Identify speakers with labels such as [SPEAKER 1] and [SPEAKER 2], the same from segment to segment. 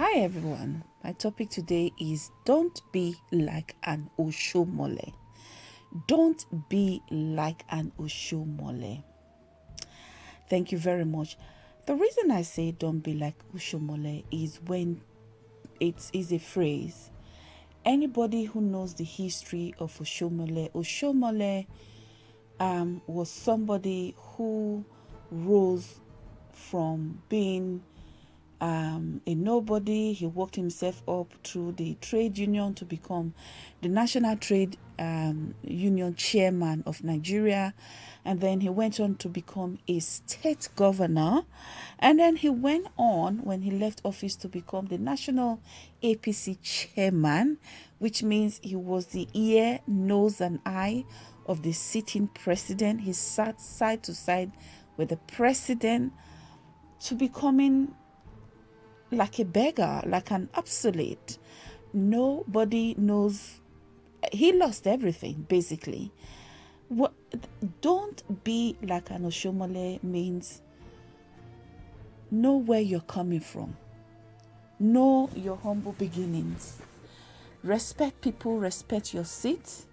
[SPEAKER 1] Hi everyone. My topic today is don't be like an Oshiomhole. Don't be like an Oshiomhole. Thank you very much. The reason I say don't be like Oshiomhole is when it is a phrase. Anybody who knows the history of Oshiomhole, Oshiomhole um, was somebody who rose from being um, a nobody. He worked himself up through the trade union to become the National Trade um, Union chairman of Nigeria. And then he went on to become a state governor. And then he went on, when he left office, to become the National APC chairman, which means he was the ear, nose, and eye of the sitting president. He sat side to side with the president to becoming like a beggar, like an obsolete. Nobody knows. He lost everything, basically. What? Don't be like an Oshiomhole means know where you're coming from. Know your humble beginnings. Respect people, respect your seat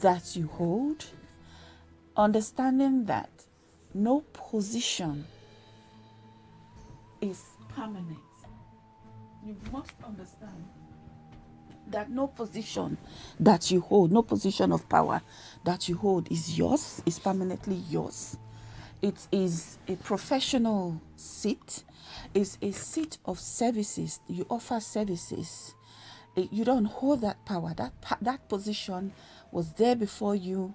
[SPEAKER 1] that you hold. Understanding that no position is permanent you must understand that no position that you hold, no position of power that you hold is yours, is permanently yours. It is a professional seat, it's a seat of services. You offer services. You don't hold that power. That that position was there before you.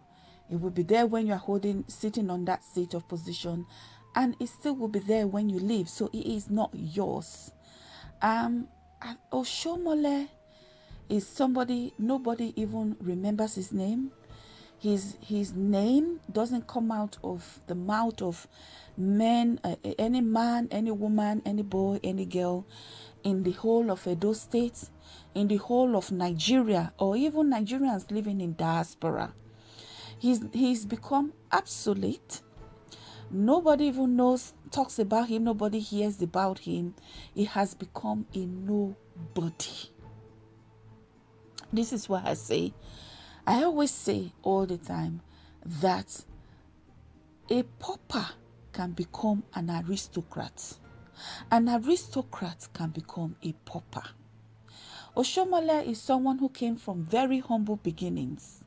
[SPEAKER 1] It will be there when you are holding, sitting on that seat of position, and it still will be there when you leave. So it is not yours. Um, Oshiomhole is somebody nobody even remembers his name. His his name doesn't come out of the mouth of men, uh, any man, any woman, any boy, any girl, in the whole of Edo State, in the whole of Nigeria, or even Nigerians living in diaspora. He's he's become obsolete Nobody even knows, talks about him, nobody hears about him. He has become a nobody. This is why I say, I always say all the time that a pauper can become an aristocrat. An aristocrat can become a pauper. Oshiomhole is someone who came from very humble beginnings,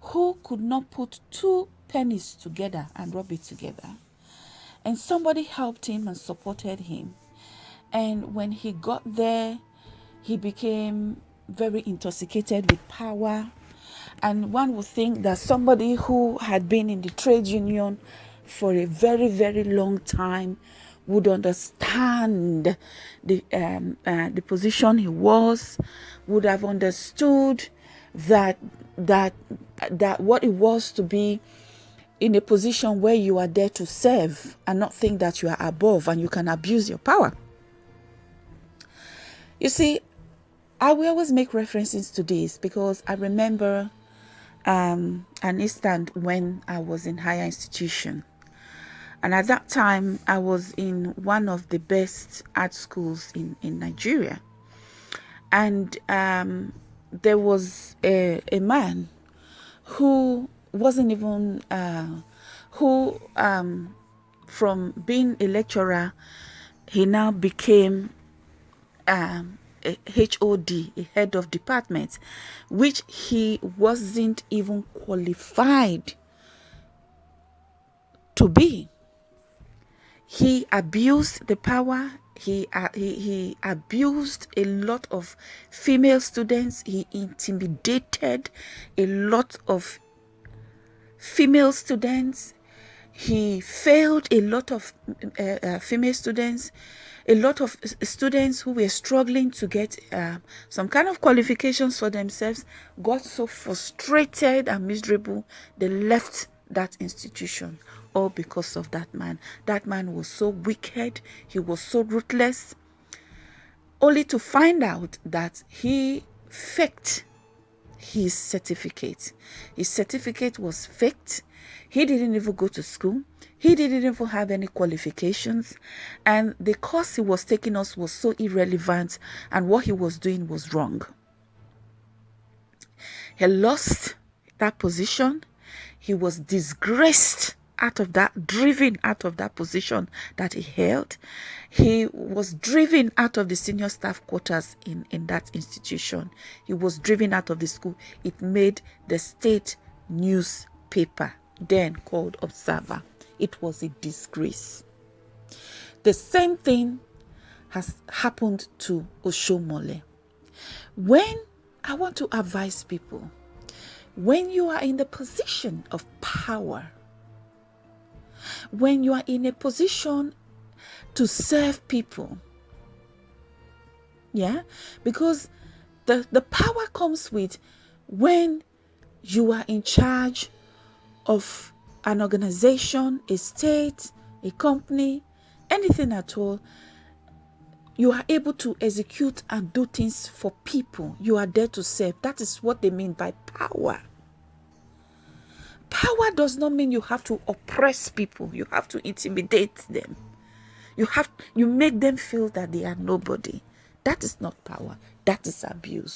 [SPEAKER 1] who could not put two pennies together and rub it together. And somebody helped him and supported him. And when he got there, he became very intoxicated with power. And one would think that somebody who had been in the trade union for a very, very long time would understand the um, uh, the position he was, would have understood that that that what it was to be in a position where you are there to serve and not think that you are above and you can abuse your power. You see, I will always make references to this because I remember um, an instant when I was in higher institution. And at that time, I was in one of the best art schools in, in Nigeria. And um, there was a, a man who wasn't even uh, who um, from being a lecturer he now became um, a HOD, a head of department, which he wasn't even qualified to be. He abused the power. He, uh, he, he abused a lot of female students. He intimidated a lot of female students. He failed a lot of uh, uh, female students, a lot of students who were struggling to get uh, some kind of qualifications for themselves got so frustrated and miserable they left that institution all because of that man. That man was so wicked, he was so ruthless, only to find out that he faked his certificate. His certificate was faked. He didn't even go to school. He didn't even have any qualifications. And the course he was taking us was so irrelevant, and what he was doing was wrong. He lost that position. He was disgraced out of that, driven out of that position that he held. He was driven out of the senior staff quarters in, in that institution. He was driven out of the school. It made the state newspaper, then called Observer. It was a disgrace. The same thing has happened to Oshiomhole. When I want to advise people, when you are in the position of power, when you are in a position to serve people. Yeah, because the, the power comes with when you are in charge of an organization, a state, a company, anything at all. You are able to execute and do things for people. You are there to serve. That is what they mean by power. Power does not mean you have to oppress people. You have to intimidate them. You have you make them feel that they are nobody. That is not power. That is abuse.